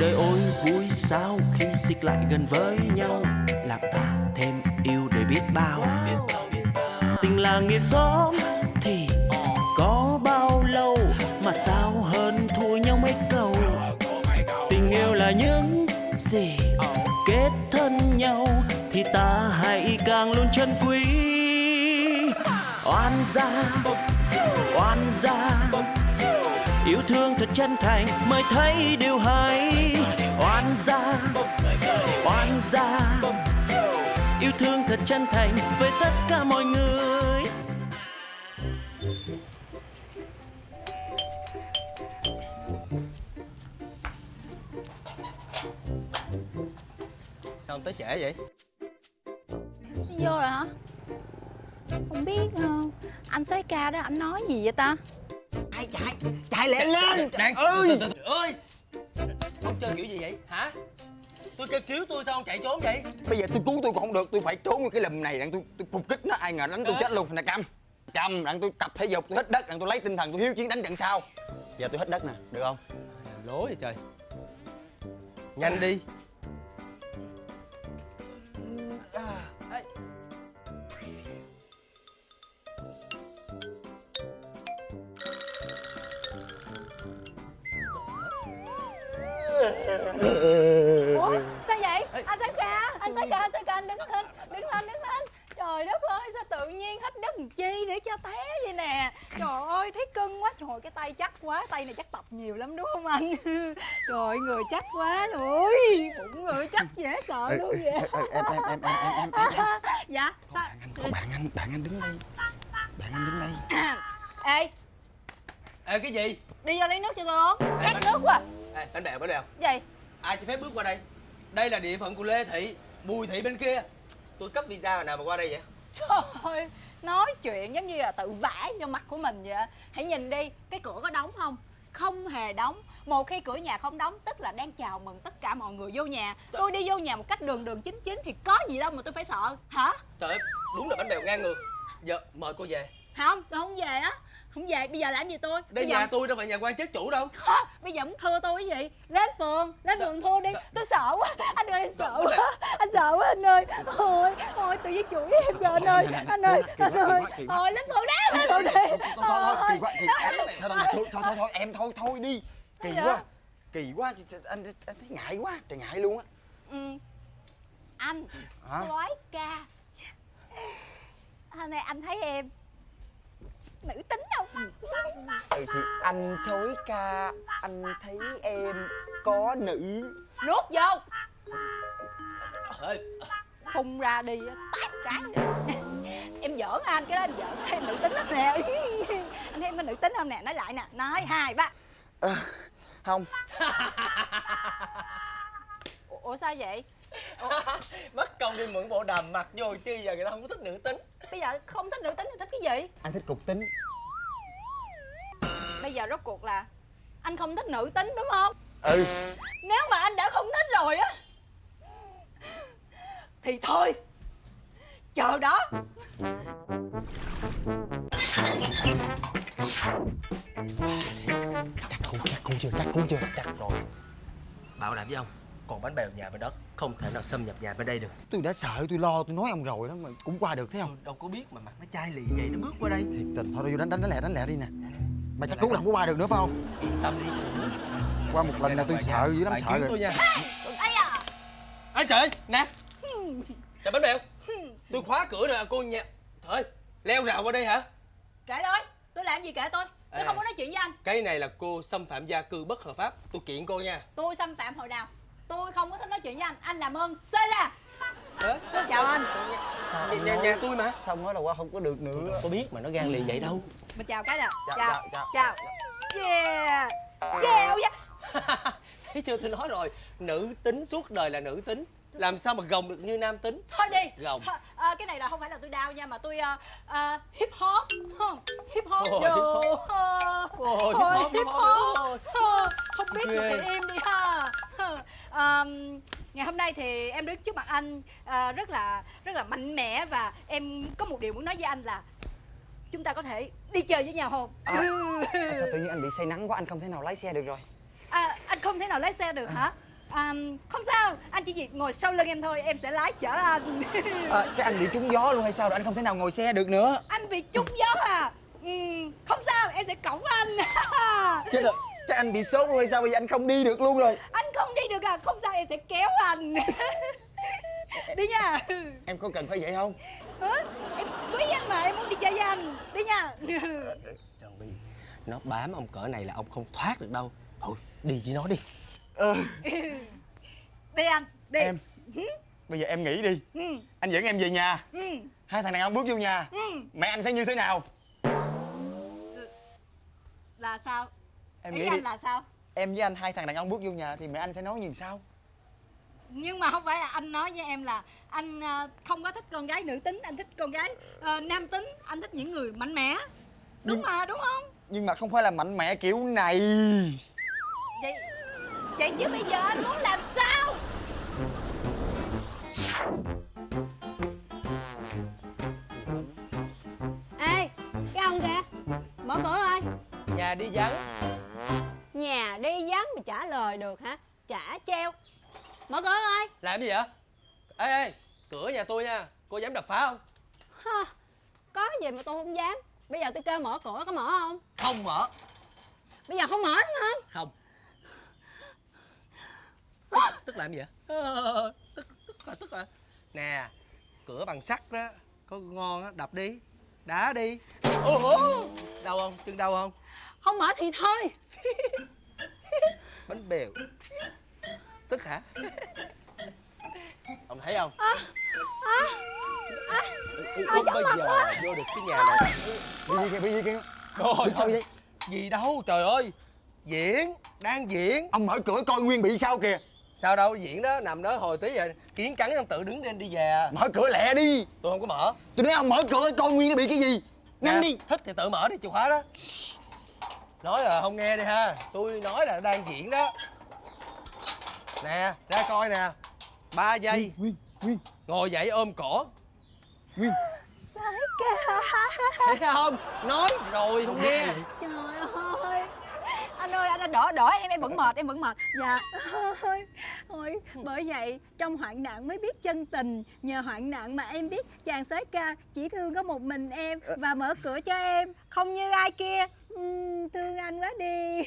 đời ôi, vui sao khi xích lại gần với nhau? Làm ta thêm yêu để biết bao. Tình làng nghĩa xóm thì có bao lâu mà sao hơn thua nhau mấy câu? Tình yêu là những gì kết thân nhau thì ta hãy càng luôn chân quý. Oan gia oan gia yêu thương thật chân thành mới thấy điều hay. Oan gia oan gia. Yêu thương thật chân thành với tất cả mọi người. Sao ông tới trễ vậy? vô rồi hả? Không biết ờ, anh soái ca đó anh nói gì vậy ta Chạy chạy Chạy lẹ lên. Đang ơi. ơi. Ông chơi kiểu gì vậy? Hả? Tôi kêu cứu tôi sao ông chạy trốn vậy? Bây giờ tôi cứu tôi còn không được Tôi phải trốn cái lùm này Đặng tôi, tôi phục kích nó Ai ngờ đánh tôi chết luôn. Nè Cam. Cam Đặng tôi tập thể dục Tôi hít đất Đặng tôi lấy tinh thần Tôi hiếu chiến đánh trận sau. Giờ tôi hít đất nè Được không? Lố vậy trời. Nhanh đi ủa sao vậy? Anh soái ca anh soái ca anh soái ca anh đứng lên đứng lên đứng lên. Trời đất ơi sao tự nhiên hết đất làm chi để cho té vậy nè. Trời ơi thấy cưng quá. Trời cái tay chắc quá tay này chắc tập nhiều lắm đúng không anh? Trời ơi, người chắc quá ôi bụng người chắc dễ sợ luôn vậy. Em em em em em em em. Dạ sao? Bạn anh có bạn anh Bạn anh đứng đây. Bạn anh đứng đây. Ê. Ê cái gì? Đi vô lấy nước cho tôi uống. Khát nước quá. Ê bánh bèo bánh bèo. Gì Ai cho phép bước qua đây? Đây là địa phận của Lê Thị Bùi Thị bên kia. Tôi cấp visa hồi nào mà qua đây vậy? Trời ơi, nói chuyện giống như là tự vẽ cho mặt của mình vậy Hãy nhìn đi, cái cửa có đóng không? Không hề đóng. Một khi cửa nhà không đóng tức là đang chào mừng tất cả mọi người vô nhà. Tôi đi vô nhà một cách đường đường chính chính thì có gì đâu mà tôi phải sợ. Hả? Trời ơi đúng là bánh bèo ngang ngược. Giờ mời cô về. Không, tôi không về á Không về, bây giờ làm gì tôi? Đây bây nhà giờ... tôi đâu phải nhà quan chức chủ đâu. Hả? Bây giờ muốn thưa tôi cái gì? Lên phường, lên phường thua đi. Tôi sợ quá, anh ơi em sợ quá. Anh sợ quá anh ơi. Ôi, ôi tự nhiên chửi em rồi anh ơi. Anh ơi, anh ơi. Thôi lên phường đó, lên phường đi. Thôi thôi thôi Kỳ quá Kỳ Thôi thôi thôi thôi thôi Em thôi thôi đi. Kỳ quá Kỳ quá. Anh anh thấy ngại quá Trời ngại luôn á. Ừ. Anh soái ca. Hôm nay anh thấy em Nữ tính không? Ừ. thì anh sói ca Anh thấy em có nữ. Nuốt vô. Phun ra đi tát cái. Em giỡn anh, cái đó em giỡn. Em nữ tính lắm nè. Anh thấy em có nữ tính không nè? Nói lại nè Nói, hai, ba. Ờ, Không. Ủa sao vậy? Mất công đi mượn bộ đàm mặc vô chi giờ người ta không có thích nữ tính. Bây giờ không thích nữ tính thì thích cái gì? Anh thích cục tính. Bây giờ rốt cuộc là Anh không thích nữ tính đúng không? Ừ. Nếu mà anh đã không thích rồi á Thì thôi Chờ đó. Chắc cu chắc cu chưa chắc cu chưa Chắc rồi. Bảo đảm với ông Còn bánh bèo nhà bên đó Không thể nào xâm nhập nhà bên đây được. Tôi đã sợ tôi lo tôi nói ông rồi đó mà cũng qua được thấy không? Đâu có biết mà mặt nó chai lì vậy nó bước qua đây. Thiệt tình thôi vô đánh đánh đánh lẹ đánh lẹ đi nè. Mà chắc cứu là không có qua được nữa phải không? Yên tâm đi. Qua một lần là tôi sợ dữ lắm sợ rồi. tôi nha. Ây à Ê trời nè. Trời bánh bèo. Tôi khóa cửa rồi cô nhà Thôi leo rào qua đây hả? Kệ tôi Tôi làm gì kệ tôi? Tôi À. không có nói chuyện với anh. Cái này là cô xâm phạm gia cư bất hợp pháp. Tôi kiện cô nha. Tôi xâm phạm hồi nào Tôi không có thích nói chuyện với anh. Anh làm ơn xê ra. Ê, Tôi chào anh. Sao nhà, nói- nhà tôi mà. Sao nói là qua không có được nữa? Có biết mà nó gan lì vậy đâu. Mình chào cái nè Chào, Chào. chào, Chào. Yeah Yeah. Oh yeah. Thấy chưa tôi nói rồi. Nữ tính suốt đời là nữ tính. Làm sao mà gồng được như nam tính? Thôi đi. Gồng. Ờ, Cái này là không phải là tôi đau nha Mà tôi ờ, ờ, hip hop. Hip hop Ôi, Yo, hip hop. Ôi, hip hop, hip hop. Ờ, Không biết Ghê. thì im đi ha Ờ, ờm, Ngày hôm nay thì em đứng trước mặt anh ờ, rất là rất là mạnh mẽ và em có một điều muốn nói với anh là chúng ta có thể đi chơi với nhau không? À, Sao tự nhiên anh bị say nắng quá anh không thể nào lái xe được rồi. À, anh không thể nào lái xe được hả? À, không sao anh chỉ việc ngồi sau lưng em thôi em sẽ lái chở anh. À, cái anh bị trúng gió luôn hay sao rồi anh không thể nào ngồi xe được nữa. Anh bị trúng gió à? Ừ, không sao em sẽ cõng anh. Chết rồi cái anh bị sốt luôn hay sao? Bây giờ anh không đi được luôn rồi. Anh không đi được à? Không sao em sẽ kéo anh. Đi nha. Em có cần phải vậy không? Hả? em quý anh mà em muốn đi chơi với anh. Đi nha. Trần Bi Nó bám ông cỡ này là ông không thoát được đâu. Thôi đi với nó đi. Ờ đi anh đi. Em. Bây giờ em nghĩ đi. Ừ, anh dẫn em về nhà. Ừ, hai thằng đàn ông bước vô nhà. Ừ. mẹ anh sẽ như thế nào? Là sao em ý nghĩ anh đi. là sao? Em với anh hai thằng đàn ông bước vô nhà thì mẹ anh sẽ nói gì sao? Nhưng mà không phải là anh nói với em là anh ờ, không có thích con gái nữ tính anh thích con gái ờ, nam tính anh thích những người mạnh mẽ. Đúng Nhưng- mà đúng không? nhưng mà không phải là mạnh mẽ kiểu này. Vậy vậy chứ bây giờ anh muốn làm sao? Ê, cái ông kìa Mở cửa ơi. Nhà đi vắng Nhà đi vắng mà trả lời được hả? Trả treo. Mở cửa ơi Làm gì vậy? Ê ê Cửa nhà tôi nha. Cô dám đập phá không? Ha, Có gì mà tôi không dám. Bây giờ tôi kêu mở cửa có mở không? Không mở. Bây giờ không mở đúng không Không. Tức, tức làm gì vậy? Ờ, Tức tức là tức là Nè Cửa bằng sắt đó Có ngon á Đập đi. Đá đi. Ủa? Đau không? Chân đau không Không mở thì thôi. Bánh bèo. Tức hả? Ông thấy không? Không bao giờ vô được cái nhà này. Bị gì kìa bị gì kìa Trời sao vậy? Gì đâu trời ơi. Diễn Đang diễn. Ông mở cửa coi nguyên bị sao kìa. Sao đâu diễn đó Nằm đó hồi tí giờ Kiến cắn ông tự đứng lên đi về. À. mở cửa lẹ đi. Tôi không có mở. Tôi nói ông mở cửa coi nguyên nó bị cái gì. Nhanh Nè, đi. Thích thì tự mở đi chìa khóa đó Nói là không nghe đi ha. Tôi nói là đang diễn đó. Nè ra coi nè. Ba giây. Nguyên nguyên Ngồi dậy ôm cổ. Nguyên. Sái ca Thấy không? Nói rồi không nghe. trời ơi anh ơi anh đã đỡ đỡ em em vẫn mệt em vẫn mệt dạ ôi ôi bởi vậy trong hoạn nạn mới biết chân tình nhờ hoạn nạn mà em biết chàng soái ca chỉ thương có một mình em và mở cửa cho em không như ai kia thương anh quá đi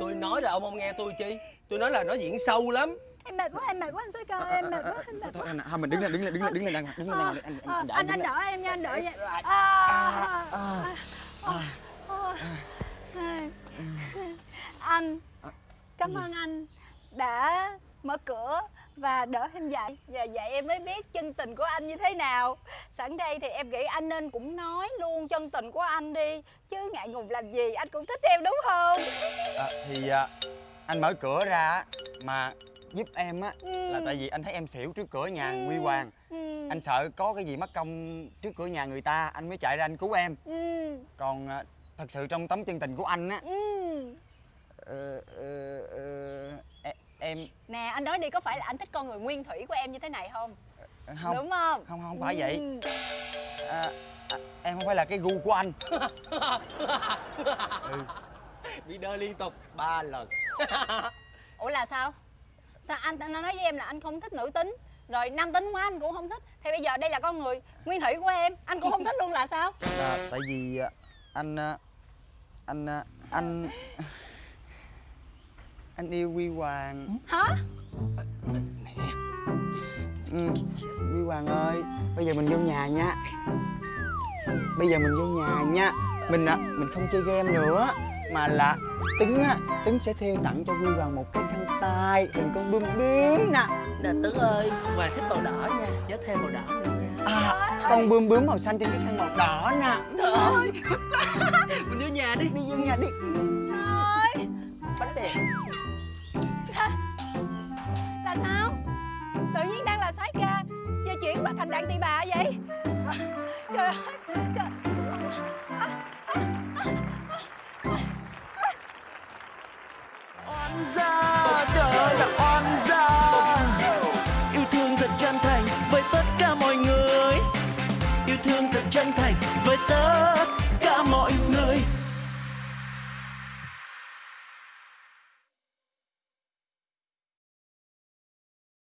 Tôi nói là ông không nghe tôi chi Tôi nói là nó diễn sâu lắm em mệt quá em mệt quá anh soái ca em mệt quá em mệt thôi quá anh thôi mình đứng lên đứng lên đứng lên đứng lên hoàng, đứng lên anh Ờ, anh anh đỡ anh đỡ em nha anh đỡ nha À, à, à, à, à, à. anh cảm ơn anh đã mở cửa và đỡ em dậy giờ vậy em mới biết chân tình của anh như thế nào sẵn đây thì em nghĩ anh nên cũng nói luôn chân tình của anh đi chứ ngại ngùng làm gì anh cũng thích em đúng không à, thì à, anh mở cửa ra mà giúp em á Ừ. là tại vì anh thấy em xỉu trước cửa nhà Ừ. Huy Hoàng ừ. anh sợ có cái gì mất công trước cửa nhà người ta anh mới chạy ra anh cứu em ừ. còn à, thật sự trong tấm chân tình của anh á. Ừ. ờ, ờ, ờ, e- em nè anh nói đi có phải là anh thích con người nguyên thủy của em như thế này không? Không. Đúng không? Không không phải vậy. Ừ. à, à, em không phải là cái gu của anh. Ừ. Bị đơ liên tục ba lần. Ủa là sao? Sao anh anh nói với em là anh không thích nữ tính. Rồi nam tính quá anh cũng không thích. Thì bây giờ đây là con người nguyên thủy của em. Anh cũng không thích luôn là sao? À, tại vì à, anh à, anh à, anh anh yêu Huy Hoàng. Hả? Ừ. Huy Hoàng ơi bây giờ mình vô nhà nha. Bây giờ mình vô nhà nha. Mình à, mình không chơi game nữa mà là tứng á tứng sẽ theo tặng cho Huy Hoàng một cái khăn tay hình con bướm bướm nè. Nè Tấn ơi Hoàng thích màu đỏ nha Nhớ thêm màu đỏ nữa nha. À, con bướm bướm màu xanh trên cái khăn màu đỏ nè. Trời ơi đi đi vô nhà đi. Ơi Bánh bèo là sao? Tự nhiên đang là soái ca. Giờ chuyển qua thành đàn tỳ bà vậy? Trời ơi trời. Oan gia